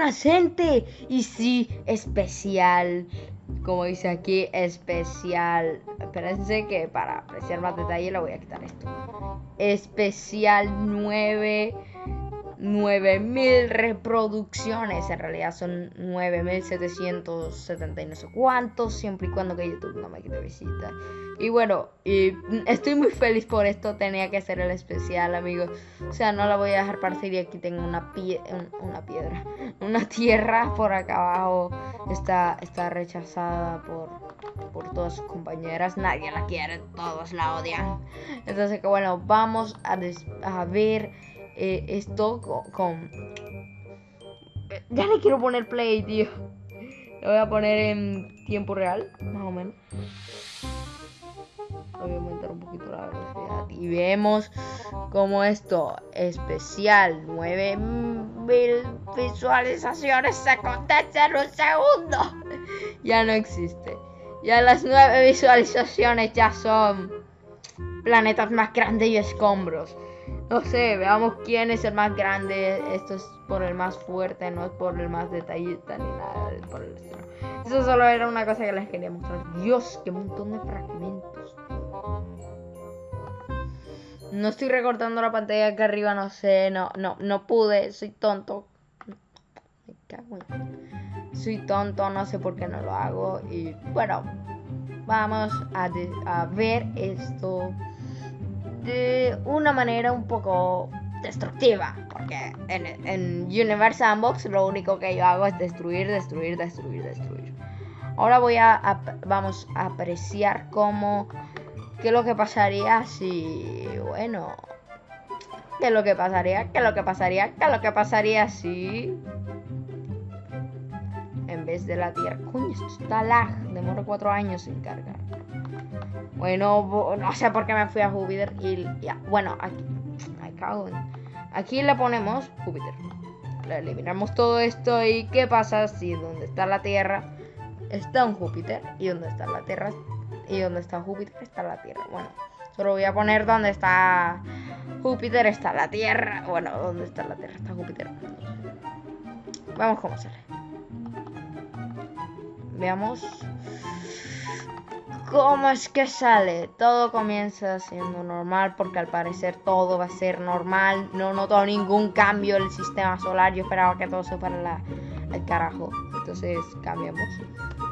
más gente. Y sí, especial. Como dice aquí, especial. Espérense que para apreciar más detalle le voy a quitar esto. Especial 9 9000 reproducciones. En realidad son 9770 y no sé cuántos, siempre y cuando que YouTube no me quite visita. Y bueno, y estoy muy feliz por esto. Tenía que hacer el especial, amigos. O sea, no la voy a dejar partir. Y aquí tengo una, pie una piedra, una tierra por acá abajo. Está, está rechazada por, por todas sus compañeras. Nadie la quiere, todos la odian. Entonces, que bueno, vamos a, a ver eh, esto con, Ya le quiero poner play, tío. Lo voy a poner en tiempo real, más o menos. Voy a aumentar un poquito la velocidad. Y vemos como esto especial 9000 visualizaciones se contesta en un segundo. Ya no existe. Ya las nueve visualizaciones ya son planetas más grandes y escombros. No sé, veamos quién es el más grande. Esto es por el más fuerte, no es por el más detallista ni nada por el. Eso solo era una cosa que les quería mostrar. Dios, qué montón de fragmentos. No estoy recortando la pantalla acá arriba, no sé, no, no, no pude, soy tonto. Me cago en... Soy tonto, no sé por qué no lo hago. Y bueno, vamos a, a ver esto de una manera un poco destructiva. Porque en, en Universe Unbox lo único que yo hago es destruir, destruir, destruir, destruir. Ahora voy a, vamos a apreciar cómo qué es lo que pasaría si bueno qué es lo que pasaría, qué es lo que pasaría, qué es lo que pasaría si en vez de la Tierra, coño, esto está lag, demora cuatro años sin cargar. Bueno, no sé por qué me fui a Júpiter y ya. Bueno, aquí. Aquí le ponemos Júpiter. Le eliminamos todo esto y ¿qué pasa si donde está la Tierra está un Júpiter y donde está la Tierra y donde está Júpiter está la Tierra? Bueno, solo voy a poner donde está Júpiter está la Tierra. Bueno, donde está la Tierra está Júpiter. Vamos cómo sale. Veamos ¿Cómo es que sale? Todo comienza siendo normal porque al parecer todo va a ser normal. No noto ningún cambio en el sistema solar. Yo esperaba que todo se fuera al carajo. Entonces cambiamos.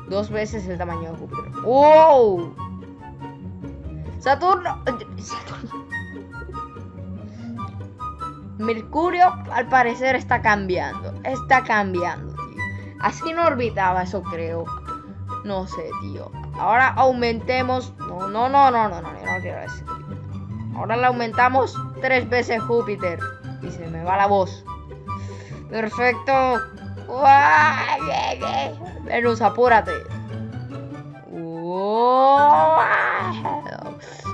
Dos veces el tamaño de Júpiter. ¡Wow! Saturno. Saturno. Mercurio al parecer está cambiando. Está cambiando, tío. Así no orbitaba, eso creo. No sé, tío. Ahora aumentemos. No, no, no, no, no, no, no quiero decir. Ahora le aumentamos tres veces Júpiter. Y se me va la voz. Perfecto. Venus, apúrate.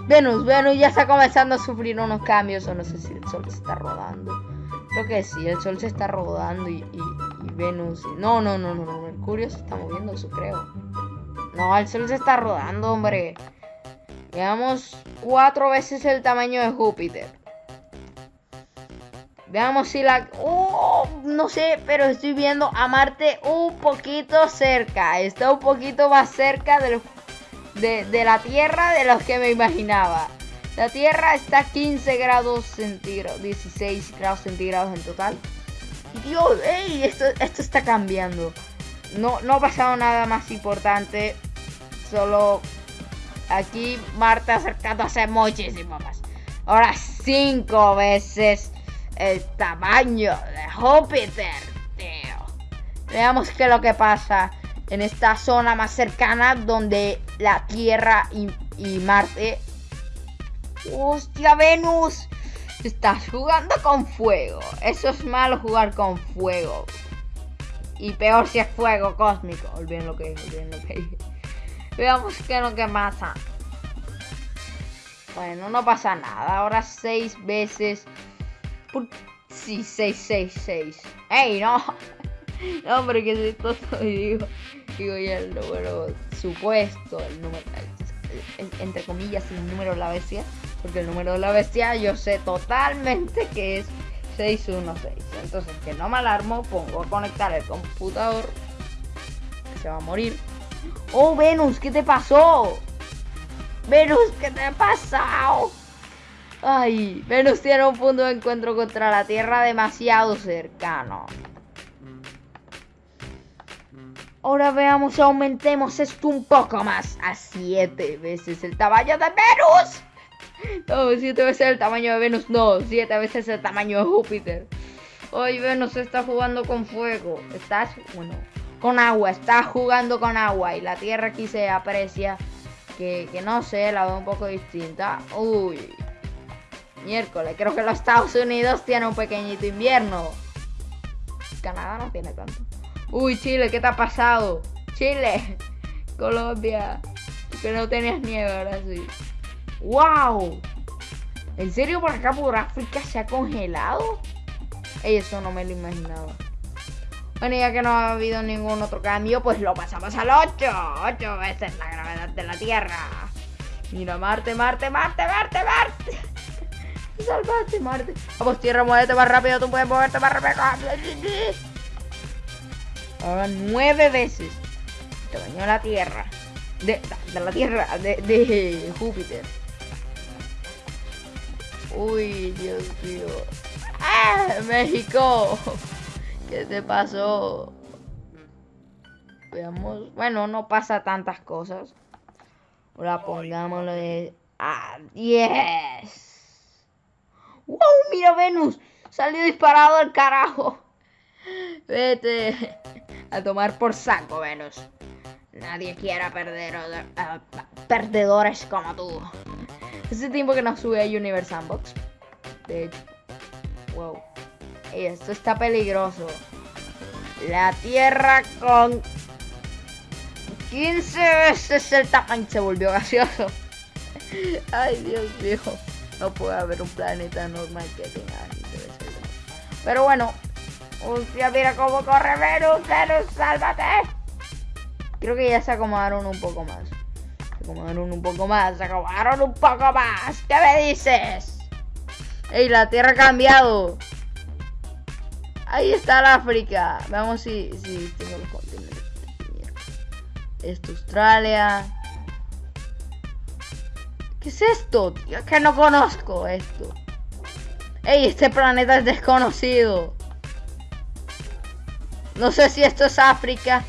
Venus, Venus ya está comenzando a sufrir unos cambios. O no sé si el sol se está rodando. Creo que sí, el sol se está rodando y, y Venus. No, no, no, no, no. Mercurio se está moviendo, eso creo. No, el Sol se está rodando, hombre. Veamos cuatro veces el tamaño de Júpiter. Veamos si la... Oh, no sé, pero estoy viendo a Marte un poquito cerca. Está un poquito más cerca de, la Tierra de lo que me imaginaba. La Tierra está a 15 grados centígrados, 16 grados centígrados en total. Dios, ey, esto, esto está cambiando. No, no ha pasado nada más importante. Solo aquí Marta acercándose muchísimo más. Ahora cinco veces el tamaño de Júpiter, tío. Veamos qué es lo que pasa en esta zona más cercana donde la Tierra y, y Marte... ¡Hostia, Venus! Estás jugando con fuego. Eso es malo jugar con fuego. Y peor si es fuego cósmico. Olviden lo que dije, olviden lo que dije. Veamos qué es lo que pasa. Bueno, no pasa nada. Ahora seis veces. Sí, seis, seis, seis. ¡Ey, no! No, hombre, que si esto digo. Digo ya el número supuesto. El número. entre comillas, el número de la bestia. Porque el número de la bestia yo sé totalmente que es 616. Entonces, que no me alarmo, pongo a conectar el computador. Se va a morir. Oh, Venus, ¿qué te pasó? Venus, ¿qué te ha pasado? Ay, Venus tiene un punto de encuentro contra la Tierra demasiado cercano. Ahora veamos, aumentemos esto un poco más a 7 veces el tamaño de Venus. No, 7 veces el tamaño de Venus, no, 7 veces el tamaño de Júpiter. Hoy Venus está jugando con fuego. Estás, bueno, con agua, está jugando con agua y la Tierra aquí se aprecia que, que no sé, la veo un poco distinta. Uy, miércoles. Creo que los Estados Unidos tienen un pequeñito invierno. Canadá no tiene tanto. Uy, Chile, ¿qué te ha pasado? Chile, Colombia, que no tenías nieve ahora sí. ¡Wow! ¿En serio por acá por África se ha congelado? Eso no me lo imaginaba. Bueno, ya que no ha habido ningún otro cambio, pues lo pasamos al 8. 8 veces la gravedad de la Tierra. Mira, Marte, Marte, Marte, Marte, Marte. Salvaste, Marte. Vamos, Tierra, muévete más rápido. Tú puedes moverte más rápido. Ahora nueve veces. Te bañó la Tierra. De, de la Tierra, de, de Júpiter. Uy, Dios mío. ¡Ah! México. ¿Qué te pasó? Veamos. Bueno, no pasa tantas cosas. Ahora pongámoslo de. ¡Ah! 10. ¡Wow! Mira Venus. Salió disparado al carajo. Vete a tomar por saco, Venus. Nadie quiera perder uh, perdedores como tú. Hace tiempo que no sube a Universe Sandbox. De hecho. Wow. Esto está peligroso. La Tierra con 15 veces el tamaño se volvió gaseoso. Ay, Dios mío. No puede haber un planeta normal que tenga Pero bueno. Hostia, mira cómo corre Venus. Venus, sálvate. Creo que ya se acomodaron un poco más. Acomodaron un poco más. Se acomodaron un poco más. ¿Qué me dices? Ey, la Tierra ha cambiado. Ahí está el África. Veamos si, si tengo los continentes. Esto, Australia. ¿Qué es esto? Tío? Es que no conozco esto. Ey, este planeta es desconocido. No sé si esto es África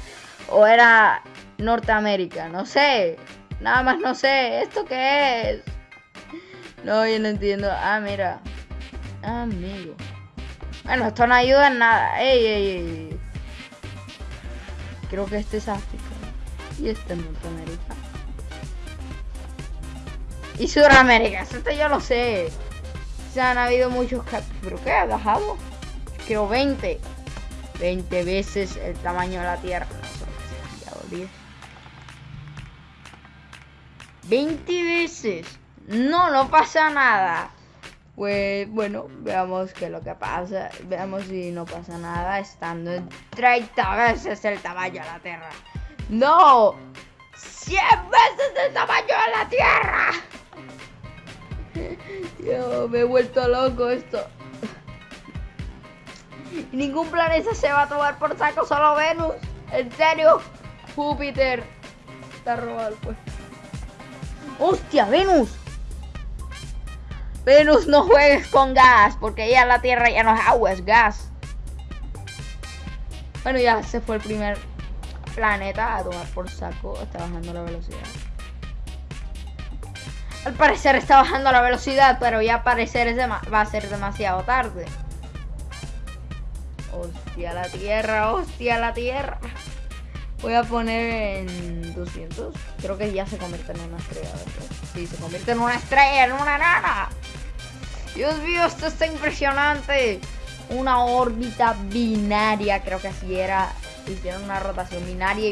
o era Norteamérica. No sé. Nada más no sé. ¿Esto qué es? No, yo no entiendo. Ah, mira. Amigo. Bueno, esto no ayuda en nada. Ey, ey, ey. Creo que este es África. Y este es Norteamérica. Y Sudamérica. Esto yo lo sé. Se han habido muchos ¿Pero qué ha bajado? Creo 20. 20 veces el tamaño de la Tierra. No, 20 veces. No, no pasa nada. Pues bueno, veamos qué es lo que pasa. Veamos si no pasa nada estando en 30 veces el tamaño de la Tierra. ¡No! ¡100 veces el tamaño de la Tierra! Yo me he vuelto loco esto. Ningún planeta se va a tomar por saco, solo Venus. ¿En serio? Júpiter. Está robado pues. ¡Hostia, Venus! Venus, no juegues con gas, porque ya la Tierra ya no es agua, es gas. Bueno, ya se fue el primer planeta a tomar por saco. Está bajando la velocidad. Al parecer está bajando la velocidad, pero ya parecer va a ser demasiado tarde. Hostia la Tierra, hostia la Tierra. Voy a poner en 200. Creo que ya se convierte en una estrella. Sí, se convierte en una estrella, en una nana. Dios mío, esto está impresionante. Una órbita binaria, creo que así era. Hicieron una rotación binaria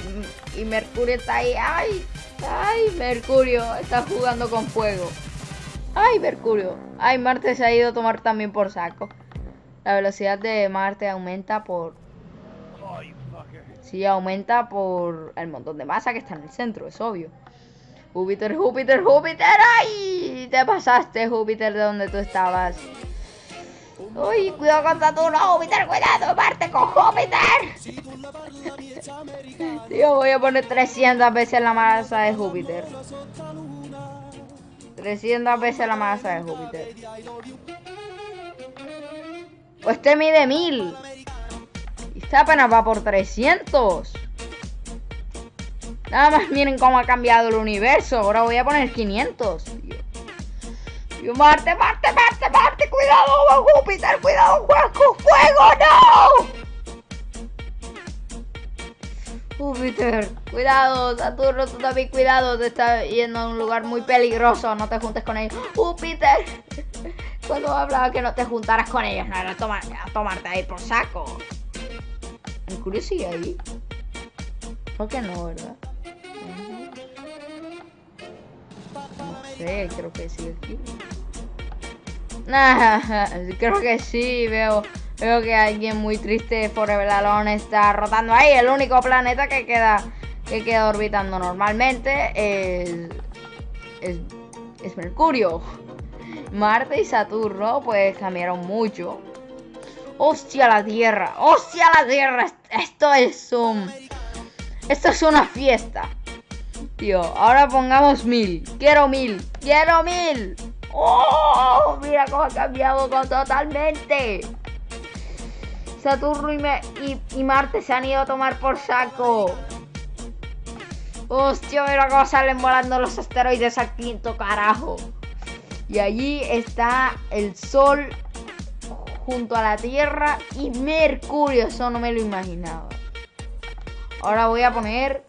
y, Mercurio está ahí. ¡Ay! ¡Ay! Mercurio está jugando con fuego. ¡Ay, Mercurio! ¡Ay, Marte se ha ido a tomar también por saco! La velocidad de Marte aumenta por... Sí, aumenta por el montón de masa que está en el centro, es obvio. Júpiter, Júpiter, Júpiter. ¡Ay! Te pasaste, Júpiter, de donde tú estabas. Uy, cuidado con Saturno, Júpiter, cuidado, Marte con Júpiter. Tío, voy a poner 300 veces la masa de Júpiter. 300 veces la masa de Júpiter. Pues este mide 1000. Apenas va por 300. Nada más miren cómo ha cambiado el universo. Ahora voy a poner 500. Marte, Marte, Marte, Marte, cuidado, Júpiter, cuidado, fuego, fuego, no. Júpiter, cuidado, Saturno, tú también cuidado, te está yendo a un lugar muy peligroso, no te juntes con ellos. Júpiter, cuando hablaba que no te juntaras con ellos, no era tomar, tomarte ahí por saco. Mercurio sigue ahí. ¿Por qué no, verdad? No sé, creo que sigue aquí. creo que sí, veo, veo que alguien muy triste por el Alone está rotando ahí. El único planeta que queda, que queda orbitando normalmente es, es, Mercurio. Marte y Saturno pues cambiaron mucho. ¡Hostia la Tierra! ¡Hostia la Tierra! Esto es un... Esto es una fiesta. Tío, ahora pongamos mil. Quiero mil. Quiero mil. ¡Oh! Mira cómo ha cambiado totalmente. Saturno y, Marte se han ido a tomar por saco. Hostia, mira cómo salen volando los asteroides al quinto carajo. Y allí está el Sol junto a la Tierra y Mercurio. Eso no me lo imaginaba. Ahora voy a poner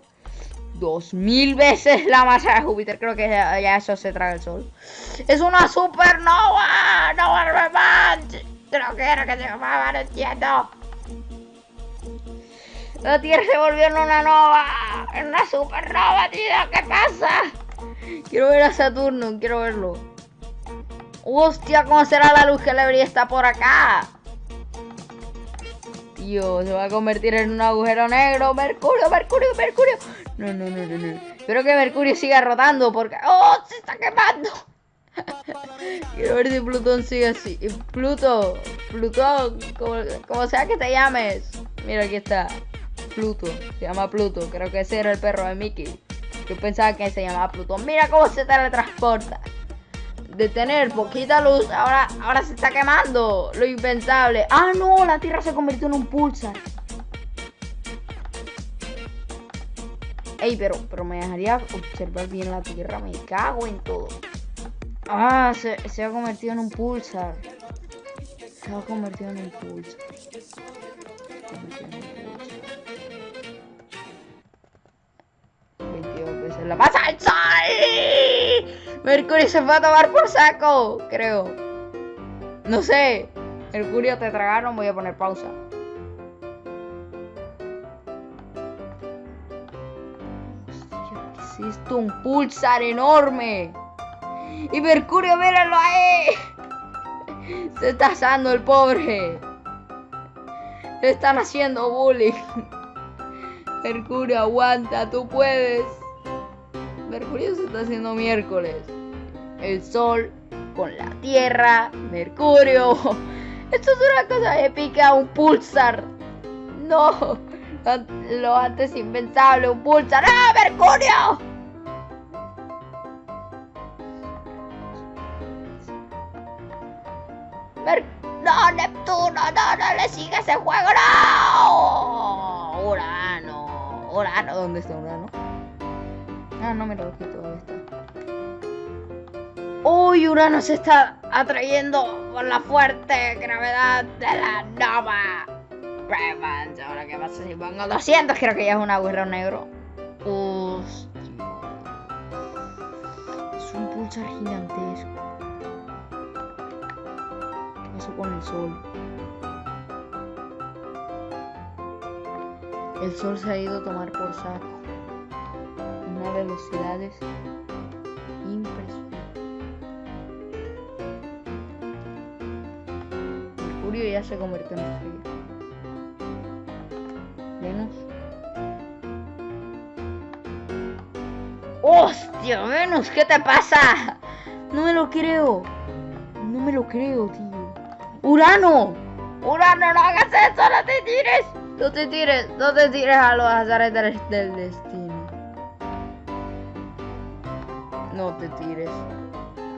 dos mil veces la masa de Júpiter. Creo que ya, eso se traga el sol. ¡Es una supernova! ¡No! Creo que era que se llamaba, no entiendo. La Tierra se volvió en una nova. En una supernova, tío. ¿Qué pasa? Quiero ver a Saturno, quiero verlo. Hostia, ¿cómo será la luz que le brilla está por acá? Tío, se va a convertir en un agujero negro. Mercurio, Mercurio, Mercurio. No, no, no, no, no. Espero que Mercurio siga rotando porque... ¡Oh! ¡Se está quemando! Quiero ver si Plutón sigue así. Pluto, Plutón, como, sea que te llames. Mira, aquí está. Pluto, se llama Pluto. Creo que ese era el perro de Mickey. Yo pensaba que se llamaba Plutón. Mira cómo se teletransporta. De tener poquita luz, ahora, ahora se está quemando. Lo impensable. Ah, no, la Tierra se convirtió en un pulsar. Ey, pero, pero me dejaría observar bien la tierra. Me cago en todo. Ah, se, se ha convertido en un pulsar. Se ha convertido en un pulsar. Se la pasa el sol. Mercurio se fue a tomar por saco, creo. No sé. Mercurio te tragaron, voy a poner pausa. existe un pulsar enorme. Y Mercurio, míralo ahí. Se está asando el pobre. Le están haciendo bullying. Mercurio, aguanta, tú puedes. Mercurio se está haciendo miércoles. El sol con la tierra. Mercurio. Esto es una cosa épica, un pulsar. No lo antes impensable, un pulsar. ¡Ah, Mercurio! no, Neptuno, no, no le sigue ese juego, no. Urano, Urano, ¿dónde está Urano? Ah, no me lo quito, ¿dónde está? Uy, Urano se está atrayendo por la fuerte gravedad de la nova. Ahora, ¿qué pasa si pongo 200? Creo que ya es un agujero negro. Hostia. Es un pulsar gigantesco. ¿Qué pasó con el sol? El sol se ha ido a tomar por saco. Una velocidades impresionante. Mercurio ya se convirtió en estrella. ¡Hostia, Venus! ¿Qué te pasa? No me lo creo. No me lo creo, tío. ¡Urano! ¡Urano, no hagas eso! ¡No te tires! No te tires, no te tires a los azares del destino. No te tires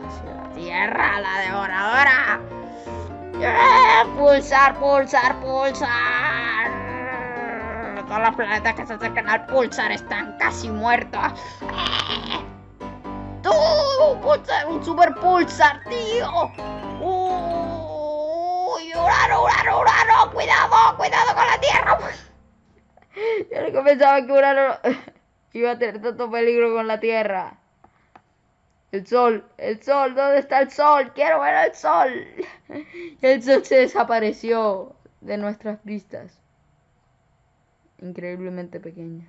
hacia la tierra, la devoradora. ¡Eh! Pulsar, pulsar, pulsar. Todos los planetas que se acercan al pulsar están casi muertos. ¡Eh! ¡Tú! Pulsar, un super pulsar, tío. ¡Uy! ¡Urano, urano, urano! ¡Cuidado, cuidado con la Tierra! Yo no pensaba que Urano iba a tener tanto peligro con la Tierra. El sol, el sol, ¿dónde está el sol? Quiero ver el sol. El sol se desapareció de nuestras vistas. Increíblemente pequeñas.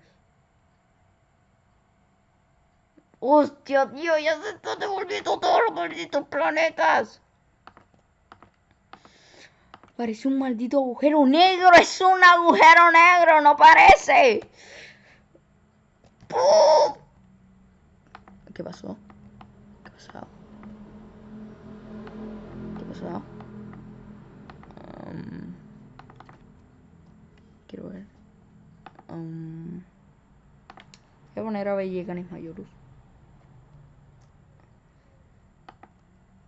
¡Hostia, tío! Ya se están devolviendo todos los malditos planetas. Parece un maldito agujero negro. Es un agujero negro, no parece. ¿Qué pasó? ¿Qué pasó? Um, quiero ver. Um, voy a poner a Belleganis Mayorus.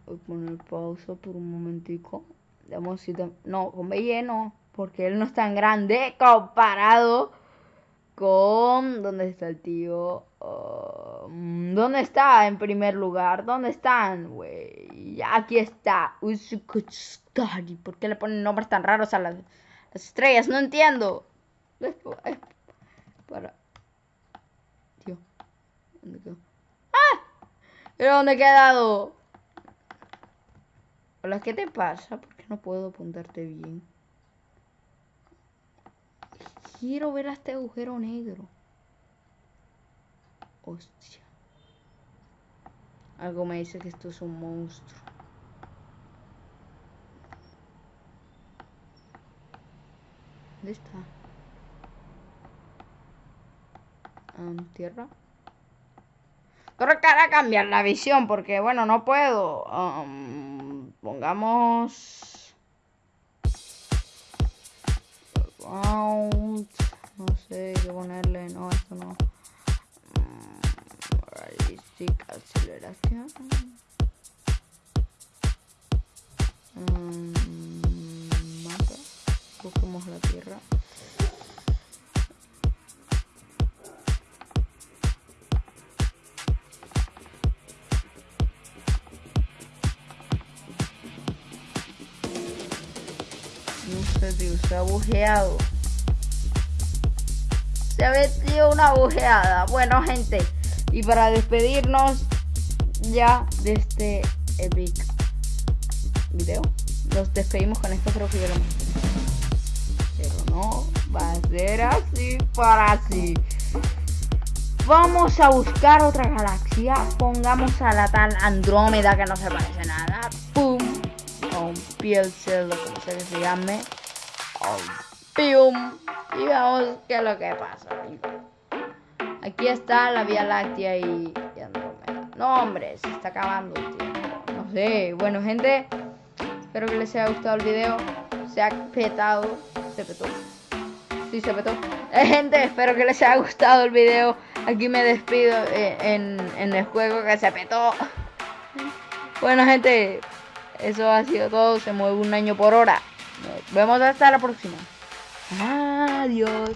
Voy a poner pausa por un momentico. Veamos si No, con Belle no, porque él no es tan grande comparado con... ¿Dónde está el tío? Um, ¿Dónde está en primer lugar? ¿Dónde están, güey? Aquí está. ¿Por qué le ponen nombres tan raros a las, estrellas? No entiendo. Para... Tío. ¿Dónde quedó? ¡Ah! ¿Pero dónde he quedado? Hola, ¿qué te pasa? ¿Por qué no puedo apuntarte bien? Quiero ver a este agujero negro. Hostia. Algo me dice que esto es un monstruo. ¿Dónde está? tierra. Creo que hará cambiar la visión porque, bueno, no puedo. pongamos... No sé qué ponerle. No, esto no. Realistic aceleración. La tierra. se ha bujeado. Se ha metido una bujeada. Bueno, gente, y para despedirnos ya de este epic video, nos despedimos con esto, creo que ya Pero va a ser así para así. Vamos a buscar otra galaxia. Pongamos a la tal Andrómeda que no se parece nada. ¡Pum! Con piel celdo, como se llame. ¡Pium! Y veamos qué es lo que pasa. Aquí está la Vía Láctea y, Andrómeda. No, hombre, se está acabando el tiempo. No sé. Bueno, gente, espero que les haya gustado el video. Se ha petado. Se petó. Sí, se petó. Gente, espero que les haya gustado el video. Aquí me despido eh, en, en el juego que se petó. Bueno, gente, eso ha sido todo. Se mueve un año por hora. Nos vemos hasta la próxima. Adiós.